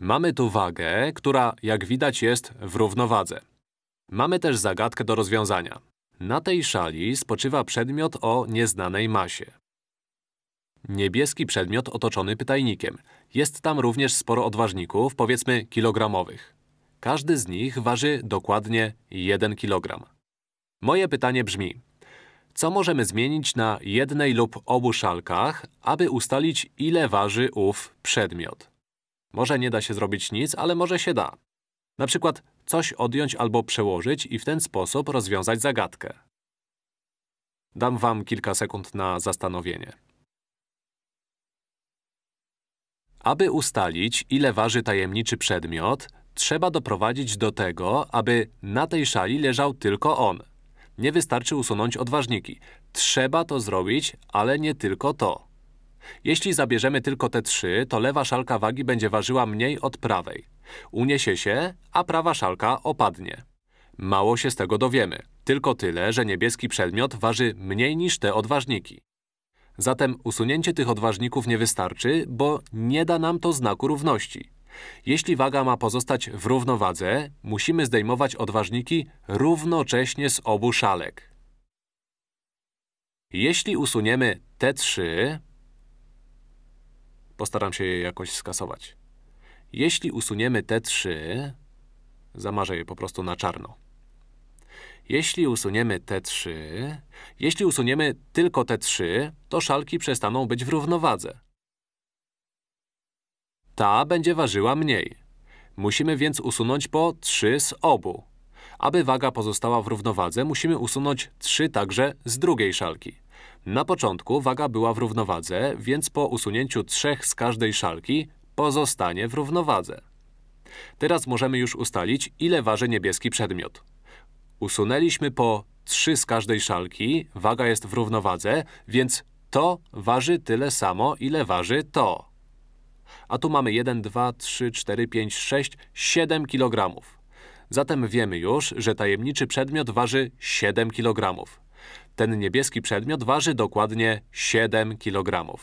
Mamy tu wagę, która, jak widać, jest w równowadze. Mamy też zagadkę do rozwiązania. Na tej szali spoczywa przedmiot o nieznanej masie. Niebieski przedmiot otoczony pytajnikiem. Jest tam również sporo odważników, powiedzmy kilogramowych. Każdy z nich waży dokładnie 1 kg. Moje pytanie brzmi, co możemy zmienić na jednej lub obu szalkach, aby ustalić, ile waży ów przedmiot? Może nie da się zrobić nic, ale może się da. Na przykład coś odjąć albo przełożyć i w ten sposób rozwiązać zagadkę. Dam wam kilka sekund na zastanowienie. Aby ustalić, ile waży tajemniczy przedmiot, trzeba doprowadzić do tego, aby na tej szali leżał tylko on. Nie wystarczy usunąć odważniki. Trzeba to zrobić, ale nie tylko to. Jeśli zabierzemy tylko te trzy, to lewa szalka wagi będzie ważyła mniej od prawej. Uniesie się, a prawa szalka opadnie. Mało się z tego dowiemy. Tylko tyle, że niebieski przedmiot waży mniej niż te odważniki. Zatem usunięcie tych odważników nie wystarczy, bo nie da nam to znaku równości. Jeśli waga ma pozostać w równowadze, musimy zdejmować odważniki równocześnie z obu szalek. Jeśli usuniemy te trzy, postaram się je jakoś skasować. Jeśli usuniemy te trzy, zamarzę je po prostu na czarno. Jeśli usuniemy te trzy, jeśli usuniemy tylko te trzy, to szalki przestaną być w równowadze. Ta będzie ważyła mniej. Musimy więc usunąć po 3 z obu. Aby waga pozostała w równowadze, musimy usunąć 3 także z drugiej szalki. Na początku waga była w równowadze, więc po usunięciu 3 z każdej szalki pozostanie w równowadze. Teraz możemy już ustalić, ile waży niebieski przedmiot. Usunęliśmy po 3 z każdej szalki, waga jest w równowadze, więc to waży tyle samo, ile waży to. A tu mamy 1, 2, 3, 4, 5, 6, 7 kg. Zatem wiemy już, że tajemniczy przedmiot waży 7 kg. Ten niebieski przedmiot waży dokładnie 7 kg.